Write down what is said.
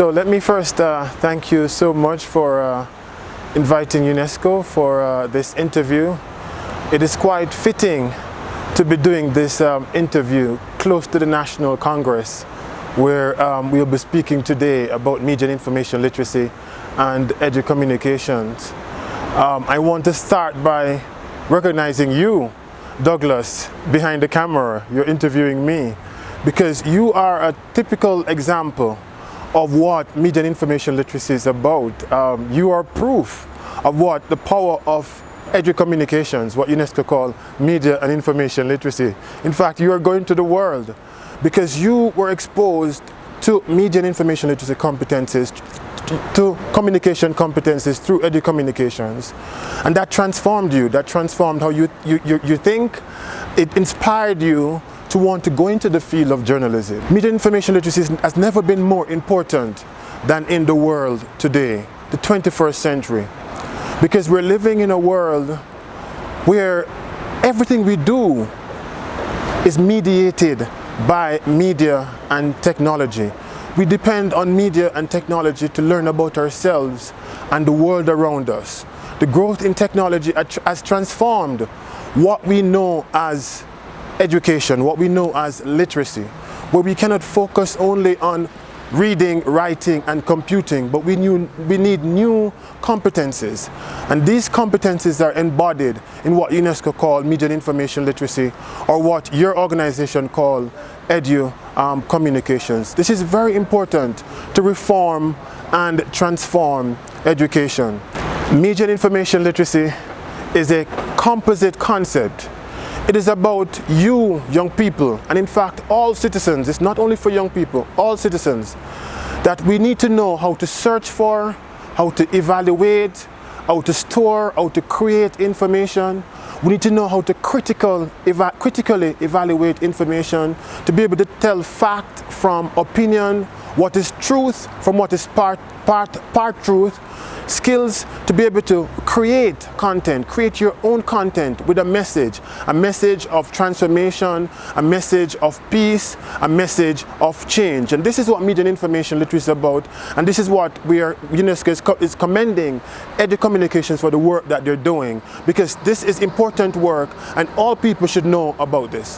So let me first uh, thank you so much for uh, inviting UNESCO for uh, this interview. It is quite fitting to be doing this um, interview close to the National Congress where um, we'll be speaking today about media and information literacy and educommunications. Um, I want to start by recognizing you, Douglas, behind the camera. You're interviewing me because you are a typical example of what media and information literacy is about. Um, you are proof of what the power of educommunications, what UNESCO call media and information literacy. In fact, you are going to the world because you were exposed to media and information literacy competencies, to communication competencies through educommunications. And that transformed you, that transformed how you, you, you, you think, it inspired you to want to go into the field of journalism. Media information literacy has never been more important than in the world today, the 21st century. Because we're living in a world where everything we do is mediated by media and technology. We depend on media and technology to learn about ourselves and the world around us. The growth in technology has transformed what we know as education, what we know as literacy, where we cannot focus only on reading, writing and computing, but we, knew, we need new competencies. And these competencies are embodied in what UNESCO call media and information literacy or what your organization call edu um, communications. This is very important to reform and transform education. Media and information literacy is a composite concept it is about you, young people, and in fact all citizens, it's not only for young people, all citizens, that we need to know how to search for, how to evaluate, how to store, how to create information. We need to know how to critical, eva critically evaluate information, to be able to tell fact from opinion, what is truth from what is part, part, part truth, skills to be able to create content, create your own content with a message, a message of transformation, a message of peace, a message of change. And this is what media and information literacy is about. And this is what we are, UNESCO is, co is commending Educommunications for the work that they're doing because this is important work and all people should know about this.